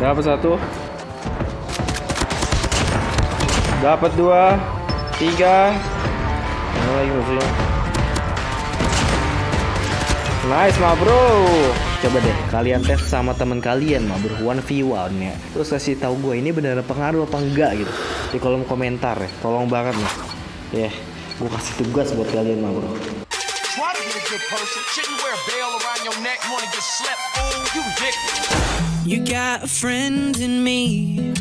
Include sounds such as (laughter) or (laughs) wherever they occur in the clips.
Dapat satu. Dapat dua. Tiga. Mana lagi musuhnya? Nice ma bro. Coba deh kalian tes sama teman kalian ma bro one v one ya. Terus kasih tahu gue ini beneran pengaruh apa enggak gitu di kolom komentar ya. Tolong banget nih. Ya, yeah, gue kasih tugas buat kalian ma bro. Try to be a good person. Shouldn't wear a bell around your neck. Wanna get slept? Fool, you dick. You got a friend in me.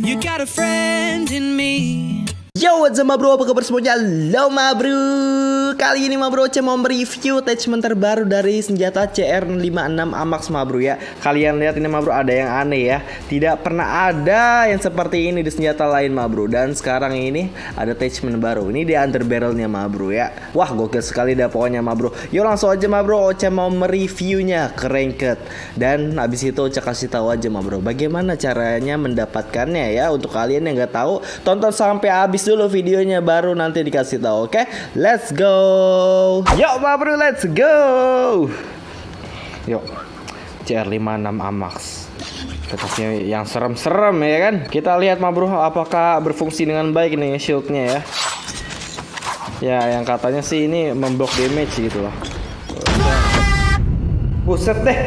You got a friend in me. Yo, what's up ma bro? Apa kabar semuanya? Halo ma bro Kali ini ma bro, saya mau mereview attachment terbaru dari senjata CR56 Amax ma bro ya. Kalian lihat ini ma bro, ada yang aneh ya. Tidak pernah ada yang seperti ini di senjata lain ma bro. Dan sekarang ini ada attachment baru. Ini di under barrelnya ma bro ya. Wah gokil sekali dah pokoknya ma bro. Yuk langsung aja ma bro, Oce mau mereviewnya. Ke ranked Dan habis itu Oce kasih tahu aja ma bro Bagaimana caranya mendapatkannya ya. Untuk kalian yang nggak tahu, tonton sampai habis dulu videonya baru nanti dikasih tahu oke? Okay? let's go yuk ma bro let's go. Yuk CR56 Amax. Kertasnya yang serem-serem ya kan? Kita lihat ma bro apakah berfungsi dengan baik nih shieldnya ya? Ya yang katanya sih ini memblok damage gitu loh buset deh.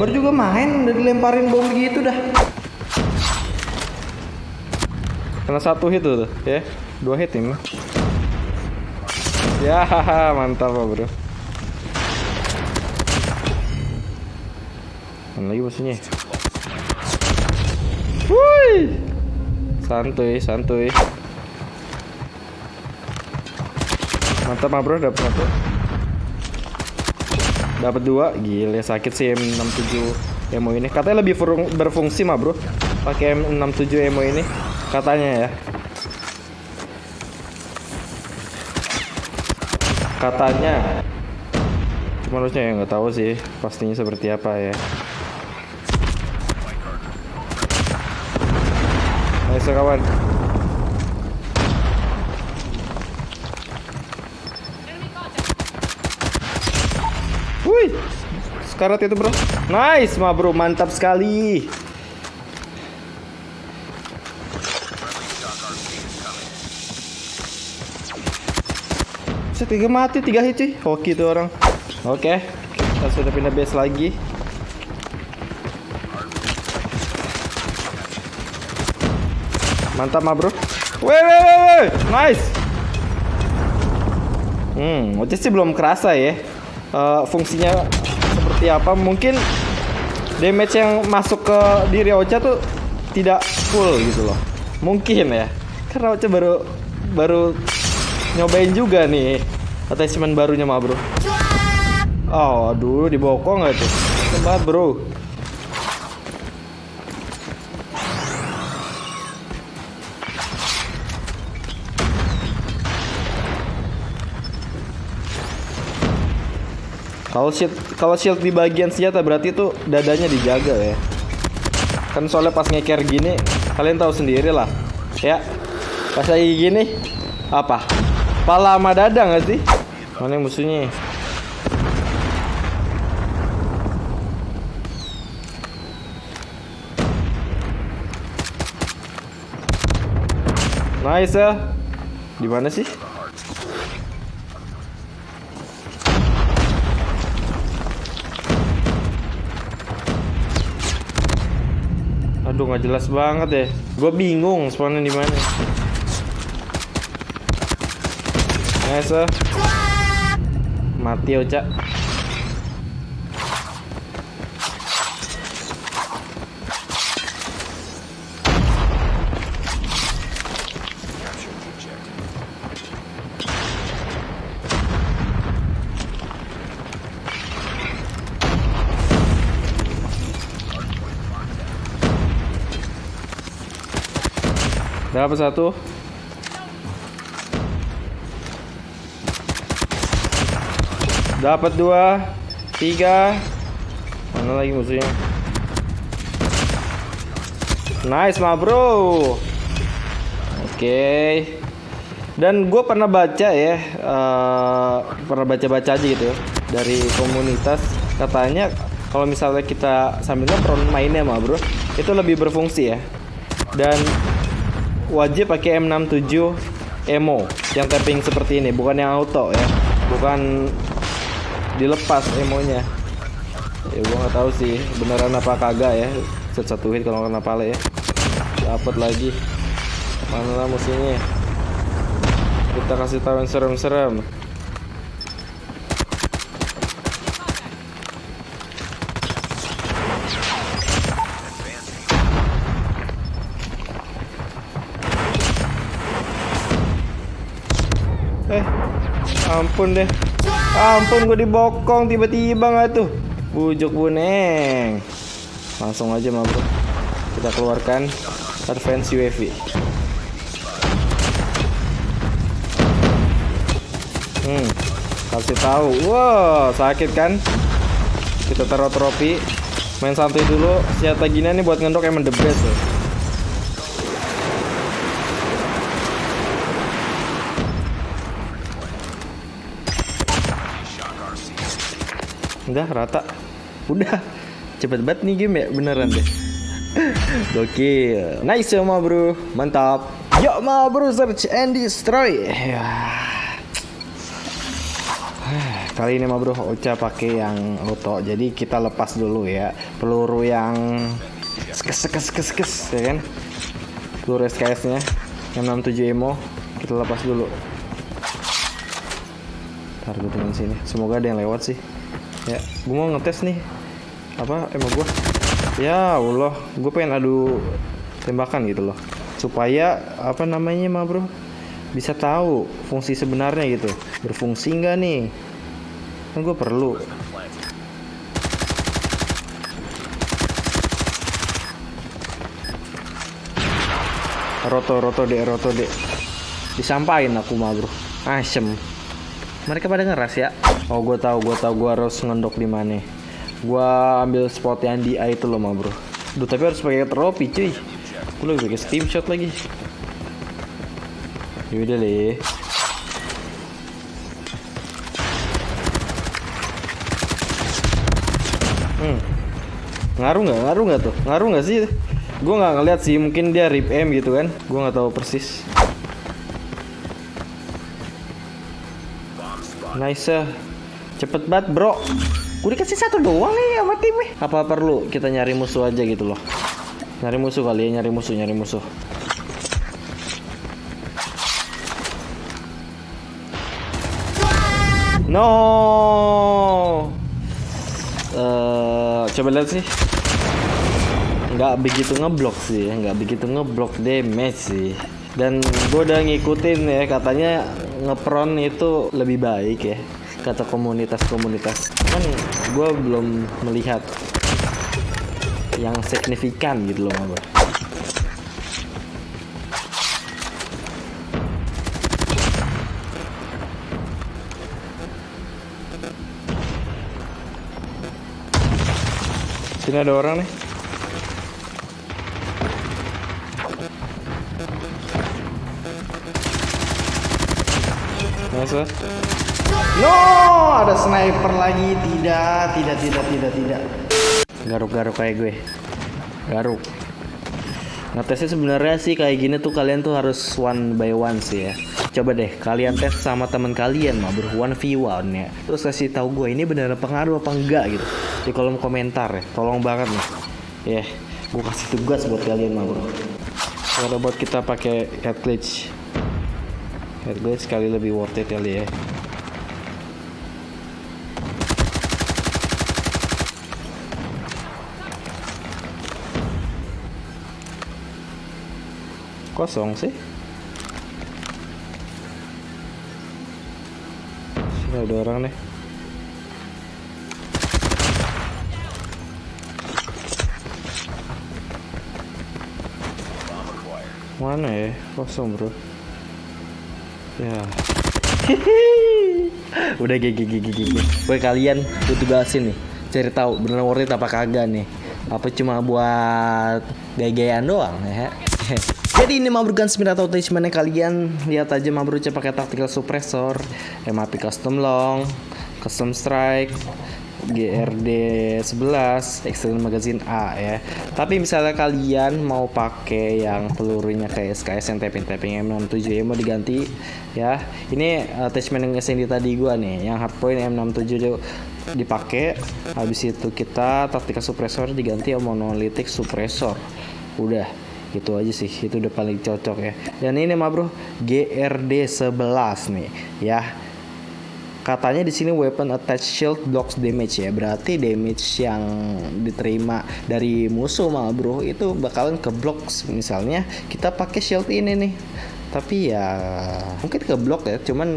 Baru juga main udah dilemparin bom gitu dah. Kena satu hit tuh, ya. Dua hit ini. Mantap bro. Mana lagi musuhnya? Wih. Santuy, santuy. Mantap mah bro, dapat satu. Dapat dua, gila sakit sih M67 emo ini. Katanya lebih berfungsi mah bro, pakai M67 emo ini katanya ya katanya cuma harusnya ya nggak tahu sih pastinya seperti apa ya nice kawan Wih, sekarat itu bro. Nice, ma bro, mantap sekali. Tiga mati tiga hit cuy. Hoki tuh orang. Oke okay. kita sudah pindah base lagi. Mantap mah bro. Weh weh weh weh. Nice. Hmm Oce sih belum kerasa ya. Uh, fungsinya seperti apa. Mungkin damage yang masuk ke diri Ocha tuh tidak full gitu loh. Mungkin ya. Karena Ocha baru baru nyobain juga nih attachment barunya mah bro oh aduh dibokong nggak tuh tempat bro Kalau shield kalau shield di bagian senjata berarti itu dadanya dijaga ya. Kan soalnya pas ngeker gini kalian tahu sendiri lah. Ya. Pas lagi gini apa? Pala sama dada nggak sih? Mana musuhnya? Nice ya. Di mana sih? Aduh nggak jelas banget deh. Gue bingung spawnnya di mana. Nice mati Oca Dapat satu. Dapat dua, tiga. Mana lagi musuhnya? Nice, ma bro. Oke. Okay. Dan gue pernah baca ya, uh, pernah baca-baca aja gitu ya, dari komunitas katanya kalau misalnya kita sambil ngepron mainnya mah bro itu lebih berfungsi ya dan wajib pakai M67 Emo yang tapping seperti ini bukan yang auto ya bukan dilepas emonya. Ya gua nggak tahu sih beneran apa kagak ya set satu hit kalau kena pala ya. Dapat lagi. Mana musuhnya? Kita kasih tahu yang serem-serem Eh, ampun deh. Ampun gue dibokong tiba-tiba nggak tuh. Bujuk buneng. Langsung aja mah bro. Kita keluarkan advance UAV. Hmm, kasih tahu. Wow, sakit kan? Kita taruh trofi. Main santai dulu. Senjata gini nih buat ngendok emang the best ya. Udah rata. Udah. Cepet banget nih game ya beneran deh. (laughs) Gokil. Nice ya ma bro. Mantap. Yuk ma bro search and destroy. Ya. (sighs) Kali ini ma bro Ocha pakai yang auto. Jadi kita lepas dulu ya. Peluru yang skes skes skes skes ya kan. Peluru SKS nya yang 67 emo kita lepas dulu. Ntar gue sini. Semoga ada yang lewat sih. Ya, gue mau ngetes nih. Apa emang gue? Ya Allah, gue pengen adu tembakan gitu loh. Supaya apa namanya mah bro bisa tahu fungsi sebenarnya gitu. Berfungsi nggak nih? Kan gue perlu. Roto, roto dek, roto dek. Disampain aku mah bro. Asem. Mereka pada ngeras ya. Oh, gue tahu, gue tahu gue harus ngendok di mana. Gue ambil spot yang di A itu loh, mah bro. Duh, tapi harus pakai trofi, cuy. Gue lagi pakai steam shot lagi. Yaudah deh. Hmm. Ngaruh nggak? Ngaruh nggak tuh? Ngaruh nggak sih? Gue nggak ngeliat sih. Mungkin dia rip M gitu kan? Gue nggak tahu persis. Nice. Cepet banget bro. Gue dikasih satu doang nih sama timnya. Apa perlu kita nyari musuh aja gitu loh. Nyari musuh kali ya, nyari musuh, nyari musuh. No. Eh, coba lihat sih. Nggak begitu ngeblok sih, nggak begitu ngeblok damage sih. Dan gue udah ngikutin ya katanya ngepron itu lebih baik ya kata komunitas-komunitas. Kan gue belum melihat yang signifikan gitu loh Mabro. Sini ada orang nih. Eh. No, ada sniper lagi. Tidak, tidak, tidak, tidak, tidak. Garuk-garuk kayak gue. Garuk. Ngetesnya sebenarnya sih kayak gini tuh kalian tuh harus one by one sih ya. Coba deh kalian tes sama teman kalian mah ber one v one ya. Terus kasih tahu gue ini beneran pengaruh apa enggak gitu di kolom komentar ya. Tolong banget nih. Ya, gue kasih tugas buat kalian mah bro. Kalau buat kita pakai head glitch. Head glitch sekali lebih worth it kali ya. kosong sih. Sini ada orang nih. Mana ya? Kosong bro ya. (laughs) Udah gigi gigi gigi. Gue kalian gue tugasin nih. Cari tahu beneran worth it apa kagak nih. Apa cuma buat gaya-gayaan doang ya? (laughs) Jadi ini Mabru Gunsmith atau attachmentnya kalian lihat aja Mabru pakai tactical suppressor, MAP custom long, custom strike, GRD 11 External Magazine A ya. Tapi misalnya kalian mau pakai yang pelurunya kayak SKS yang tapping-tapping M67 ya mau diganti ya. Ini attachment yang SND tadi gua nih, yang hardpoint M67 dia dipakai. Habis itu kita taktika suppressor diganti sama monolithic suppressor. Udah itu aja sih itu udah paling cocok ya dan ini mah bro GRD 11 nih ya katanya di sini weapon attach shield blocks damage ya. Berarti damage yang diterima dari musuh mah bro itu bakalan ke blocks. Misalnya kita pakai shield ini nih. Tapi ya mungkin ke block ya. Cuman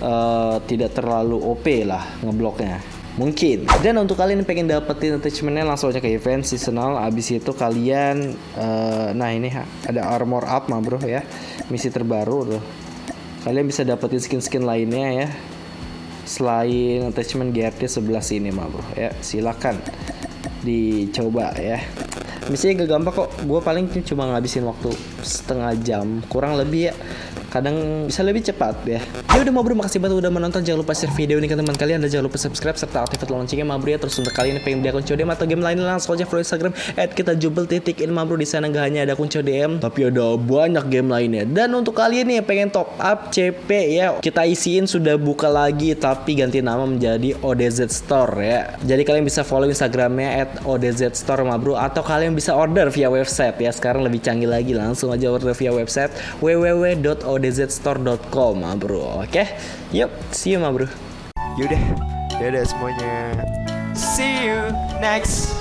eh, tidak terlalu OP lah ngebloknya. Mungkin. Dan untuk kalian yang pengen dapetin attachmentnya langsung aja ke event seasonal abis itu kalian eh, nah ini ada armor up mah bro ya. Misi terbaru tuh. Kalian bisa dapetin skin-skin lainnya ya selain attachment GRD 11 ini mah bro. Ya silakan dicoba ya misinya gak gampang kok. Gue paling cuma ngabisin waktu setengah jam. Kurang lebih ya. Kadang bisa lebih cepat ya. Ya udah mau bro makasih banget udah menonton. Jangan lupa share video ini ke teman kalian. Dan jangan lupa subscribe serta aktifkan loncengnya mabro ya. Terus untuk kalian yang pengen beli akun CODM atau game lain langsung aja follow instagram at kita jubel titik in mabro di sana gak hanya ada akun CODM tapi ada banyak game lainnya. Dan untuk kalian nih yang pengen top up CP ya. Kita isiin sudah buka lagi tapi ganti nama menjadi ODZ Store ya. Jadi kalian bisa follow instagramnya at ODZ Store mabro atau kalian bisa order via website ya. Sekarang lebih canggih lagi langsung aja order via website www.odzstore.com bro. Oke? Yuk see you ma bro. Yaudah, dadah semuanya. See you next